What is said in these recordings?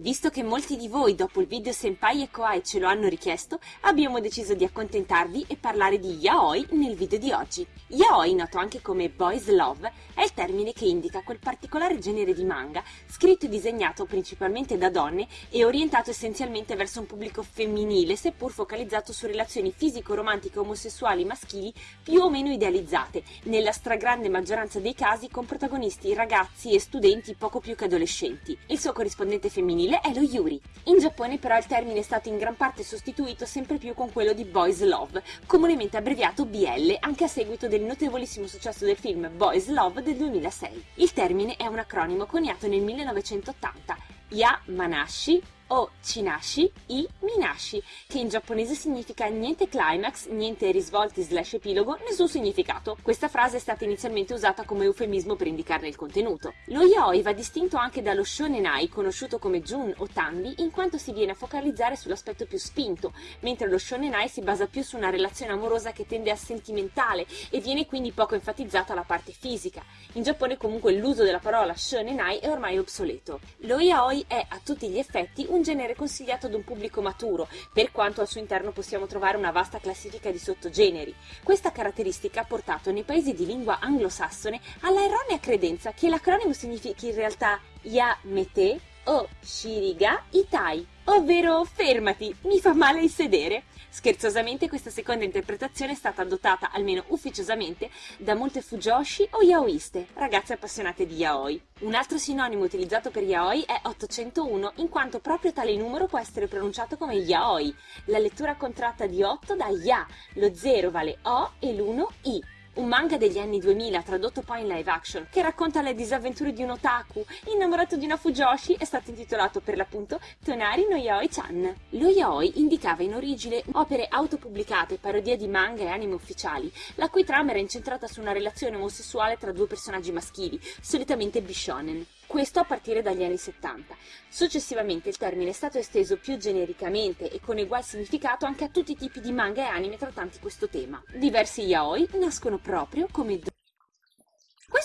Visto che molti di voi dopo il video Senpai e Koai ce lo hanno richiesto, abbiamo deciso di accontentarvi e parlare di yaoi nel video di oggi. Yaoi, noto anche come boys love, è il termine che indica quel particolare genere di manga scritto e disegnato principalmente da donne e orientato essenzialmente verso un pubblico femminile, seppur focalizzato su relazioni fisico-romantiche omosessuali maschili più o meno idealizzate, nella stragrande maggioranza dei casi con protagonisti ragazzi e studenti poco più che adolescenti. Il suo corrispondente femminile femminile è lo yuri. In Giappone però il termine è stato in gran parte sostituito sempre più con quello di boys love, comunemente abbreviato BL, anche a seguito del notevolissimo successo del film Boys Love del 2006. Il termine è un acronimo coniato nel 1980, Ya Manashi o Chinashi i Minashi, che in giapponese significa niente climax, niente risvolti slash epilogo, nessun significato. Questa frase è stata inizialmente usata come eufemismo per indicarne il contenuto. Lo yaoi va distinto anche dallo shonenai, conosciuto come jun o tanbi, in quanto si viene a focalizzare sull'aspetto più spinto, mentre lo shonenai si basa più su una relazione amorosa che tende a sentimentale e viene quindi poco enfatizzata la parte fisica. In Giappone comunque l'uso della parola shonenai è ormai obsoleto. Lo yaoi è a tutti gli effetti un un genere consigliato ad un pubblico maturo, per quanto al suo interno possiamo trovare una vasta classifica di sottogeneri. Questa caratteristica ha portato nei paesi di lingua anglosassone alla erronea credenza che l'acronimo significhi in realtà Ya Mete o Shiriga Itai, ovvero fermati, mi fa male il sedere. Scherzosamente questa seconda interpretazione è stata adottata, almeno ufficiosamente, da molte fujoshi o yaoiste, ragazze appassionate di yaoi. Un altro sinonimo utilizzato per yaoi è 801, in quanto proprio tale numero può essere pronunciato come yaoi. La lettura contratta di 8 da ya, lo 0 vale o e l'1 i un manga degli anni 2000 tradotto poi in live action che racconta le disavventure di un otaku innamorato di una fujoshi è stato intitolato per l'appunto Tonari no Yaoi-chan. Lo yaoi indicava in origine opere autopubblicate, parodie di manga e anime ufficiali, la cui trama era incentrata su una relazione omosessuale tra due personaggi maschili, solitamente bishonen questo a partire dagli anni 70. Successivamente il termine è stato esteso più genericamente e con ugual significato anche a tutti i tipi di manga e anime trattanti questo tema. Diversi yaoi nascono proprio come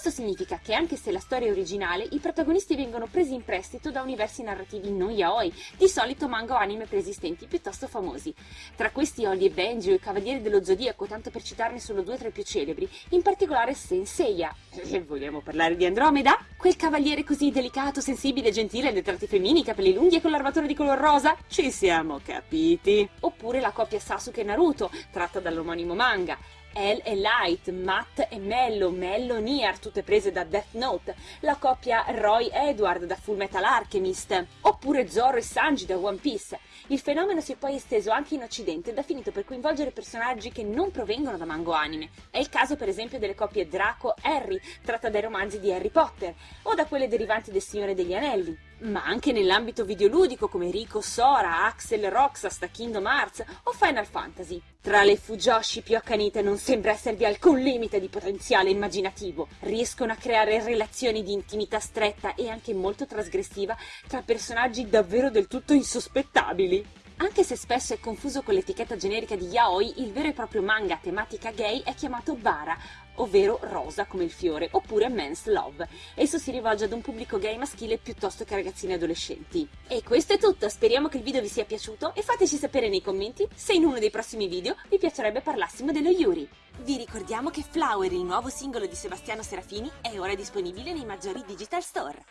questo significa che anche se la storia è originale, i protagonisti vengono presi in prestito da universi narrativi non yaoi, di solito manga o anime preesistenti piuttosto famosi. Tra questi Holly e Benji o i Cavalieri dello Zodiaco, tanto per citarne solo due tra i più celebri, in particolare Senseiya. E vogliamo parlare di Andromeda? Quel cavaliere così delicato, sensibile, gentile, dai tratti femminili, capelli lunghi e con l'armatura di color rosa? Ci siamo capiti! Oppure la coppia Sasuke e Naruto, tratta dall'omonimo manga. El e Light, Matt e Mello, Mello Niar, tutte prese da Death Note, la coppia Roy Edward da Full Metal Alchemist, oppure Zoro e Sanji da One Piece. Il fenomeno si è poi esteso anche in Occidente ed ha finito per coinvolgere personaggi che non provengono da mango anime. È il caso per esempio delle coppie Draco-Harry, tratta dai romanzi di Harry Potter, o da quelle derivanti del Signore degli Anelli ma anche nell'ambito videoludico come Rico Sora, Axel Roxas da Kingdom Hearts o Final Fantasy. Tra le Fujoshi più accanite non sembra esservi alcun limite di potenziale immaginativo. Riescono a creare relazioni di intimità stretta e anche molto trasgressiva tra personaggi davvero del tutto insospettabili. Anche se spesso è confuso con l'etichetta generica di yaoi, il vero e proprio manga a tematica gay è chiamato bara, ovvero rosa come il fiore, oppure men's love. Esso si rivolge ad un pubblico gay maschile piuttosto che a ragazzini adolescenti. E questo è tutto, speriamo che il video vi sia piaciuto e fateci sapere nei commenti se in uno dei prossimi video vi piacerebbe parlassimo dello Yuri. Vi ricordiamo che Flower, il nuovo singolo di Sebastiano Serafini, è ora disponibile nei maggiori digital store.